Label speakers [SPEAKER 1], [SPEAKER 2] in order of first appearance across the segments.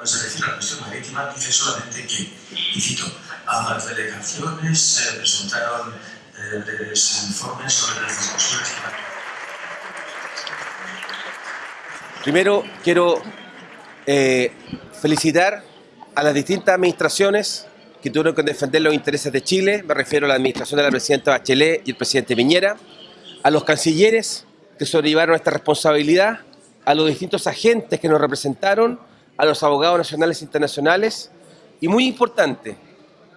[SPEAKER 1] cuando se refiere a la cuestión marítima, dice solamente que, y cito, a las delegaciones se presentaron eh, informes sobre las discusiones
[SPEAKER 2] Primero quiero eh, felicitar a las distintas administraciones que tuvieron que defender los intereses de Chile, me refiero a la administración de la presidenta Bachelet y el presidente Piñera, a los cancilleres que sobrellevaron esta responsabilidad, a los distintos agentes que nos representaron, a los abogados nacionales e internacionales y muy importante,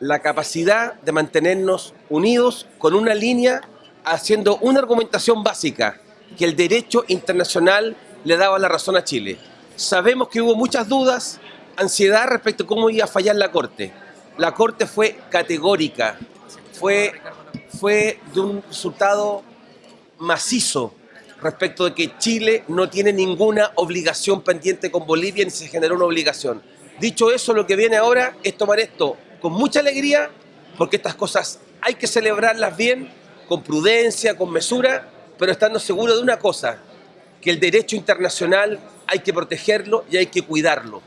[SPEAKER 2] la capacidad de mantenernos unidos con una línea haciendo una argumentación básica, que el derecho internacional le daba la razón a Chile. Sabemos que hubo muchas dudas, ansiedad respecto a cómo iba a fallar la Corte. La Corte fue categórica, fue, fue de un resultado macizo respecto de que Chile no tiene ninguna obligación pendiente con Bolivia ni se generó una obligación. Dicho eso, lo que viene ahora es tomar esto con mucha alegría, porque estas cosas hay que celebrarlas bien, con prudencia, con mesura, pero estando seguro de una cosa, que el derecho internacional hay que protegerlo y hay que cuidarlo.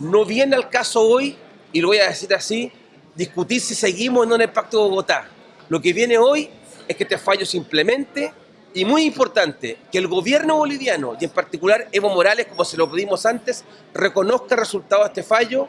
[SPEAKER 2] No viene al caso hoy, y lo voy a decir así, discutir si seguimos o no en el Pacto de Bogotá. Lo que viene hoy es que este fallo simplemente, y muy importante, que el gobierno boliviano, y en particular Evo Morales, como se lo pedimos antes, reconozca el resultado de este fallo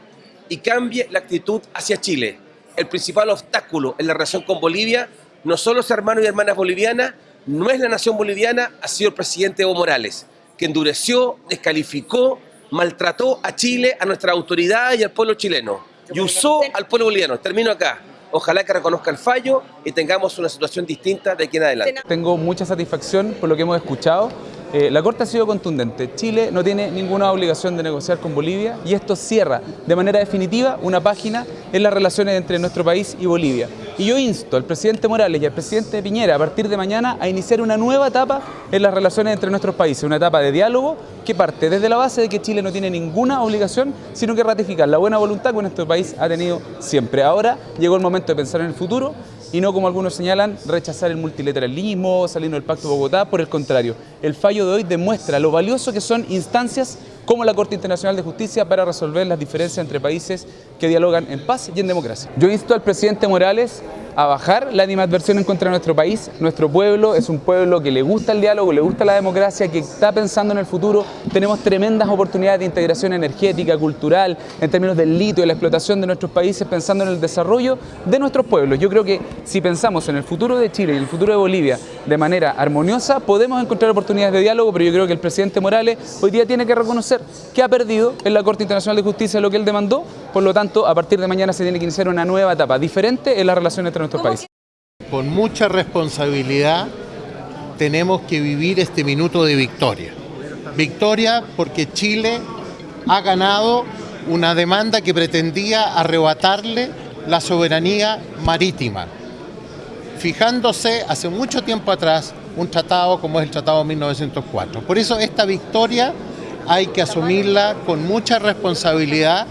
[SPEAKER 2] y cambie la actitud hacia Chile. El principal obstáculo en la relación con Bolivia no son los hermanos y hermanas bolivianas, no es la nación boliviana, ha sido el presidente Evo Morales, que endureció, descalificó, maltrató a Chile, a nuestra autoridad y al pueblo chileno. Y usó al pueblo boliviano. Termino acá. Ojalá que reconozca el fallo y tengamos una situación distinta de aquí en adelante.
[SPEAKER 3] Tengo mucha satisfacción por lo que hemos escuchado eh, la Corte ha sido contundente. Chile no tiene ninguna obligación de negociar con Bolivia y esto cierra de manera definitiva una página en las relaciones entre nuestro país y Bolivia. Y yo insto al presidente Morales y al presidente Piñera a partir de mañana a iniciar una nueva etapa en las relaciones entre nuestros países, una etapa de diálogo que parte desde la base de que Chile no tiene ninguna obligación, sino que ratificar la buena voluntad que nuestro país ha tenido siempre. Ahora llegó el momento de pensar en el futuro y no, como algunos señalan, rechazar el multilateralismo, salirnos del Pacto de Bogotá. Por el contrario, el fallo de hoy demuestra lo valioso que son instancias como la Corte Internacional de Justicia para resolver las diferencias entre países que dialogan en paz y en democracia. Yo insto al presidente Morales a bajar la animadversión en contra de nuestro país. Nuestro pueblo es un pueblo que le gusta el diálogo, le gusta la democracia, que está pensando en el futuro. Tenemos tremendas oportunidades de integración energética, cultural, en términos del litio y la explotación de nuestros países, pensando en el desarrollo de nuestros pueblos. Yo creo que si pensamos en el futuro de Chile y el futuro de Bolivia de manera armoniosa, podemos encontrar oportunidades de diálogo, pero yo creo que el presidente Morales hoy día tiene que reconocer que ha perdido en la Corte Internacional de Justicia lo que él demandó, por lo tanto, a partir de mañana se tiene que iniciar una nueva etapa, diferente en las relaciones entre nuestro país.
[SPEAKER 4] Con mucha responsabilidad tenemos que vivir este minuto de victoria. Victoria porque Chile ha ganado una demanda que pretendía arrebatarle la soberanía marítima, fijándose hace mucho tiempo atrás un tratado como es el Tratado de 1904. Por eso esta victoria hay que asumirla con mucha responsabilidad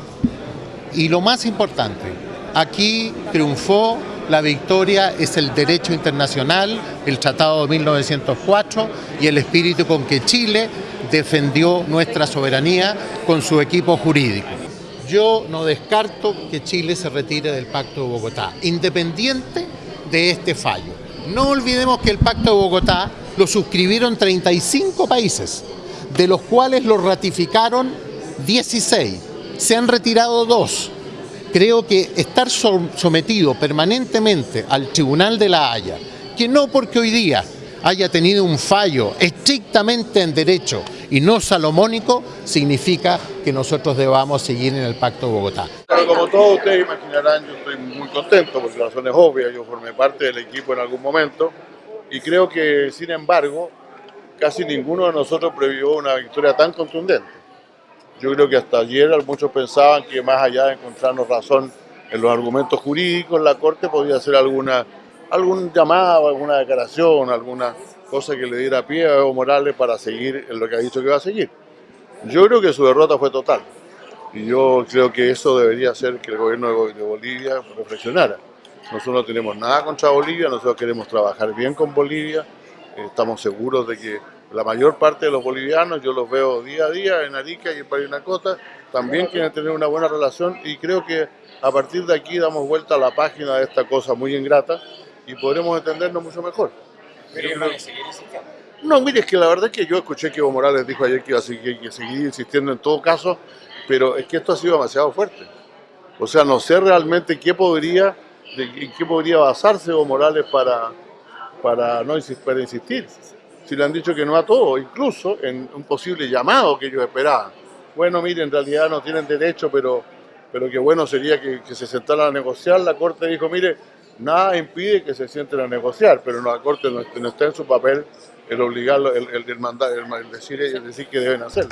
[SPEAKER 4] y lo más importante, aquí triunfó la victoria es el derecho internacional, el Tratado de 1904 y el espíritu con que Chile defendió nuestra soberanía con su equipo jurídico. Yo no descarto que Chile se retire del Pacto de Bogotá, independiente de este fallo. No olvidemos que el Pacto de Bogotá lo suscribieron 35 países, de los cuales lo ratificaron 16. Se han retirado dos creo que estar sometido permanentemente al Tribunal de la Haya, que no porque hoy día haya tenido un fallo estrictamente en derecho y no salomónico, significa que nosotros debamos seguir en el Pacto de Bogotá.
[SPEAKER 5] como todos ustedes imaginarán, yo estoy muy contento por razones obvias, yo formé parte del equipo en algún momento y creo que, sin embargo, casi ninguno de nosotros previó una victoria tan contundente. Yo creo que hasta ayer muchos pensaban que más allá de encontrarnos razón en los argumentos jurídicos, la Corte podía hacer alguna, algún llamado, alguna declaración, alguna cosa que le diera pie a Evo Morales para seguir en lo que ha dicho que va a seguir. Yo creo que su derrota fue total. Y yo creo que eso debería hacer que el gobierno de Bolivia reflexionara. Nosotros no tenemos nada contra Bolivia, nosotros queremos trabajar bien con Bolivia, estamos seguros de que La mayor parte de los bolivianos, yo los veo día a día en Arica y en Parinacota, también quieren tener una buena relación y creo que a partir de aquí damos vuelta a la página de esta cosa muy ingrata y podremos entendernos mucho mejor. No, mire, es que la verdad es que yo escuché que Evo Morales dijo ayer que iba a seguir, que seguir insistiendo en todo caso, pero es que esto ha sido demasiado fuerte. O sea, no sé realmente qué podría, en qué podría basarse Evo Morales para, para, no, para insistir. Si le han dicho que no a todo, incluso en un posible llamado que ellos esperaban. Bueno, mire, en realidad no tienen derecho, pero, pero qué bueno sería que, se sentaran a negociar. La Corte dijo, mire, nada impide que se sienten a negociar, pero la Corte no, está en su papel el obligarlo, el mandar, el, el decir, el decir que deben hacerlo.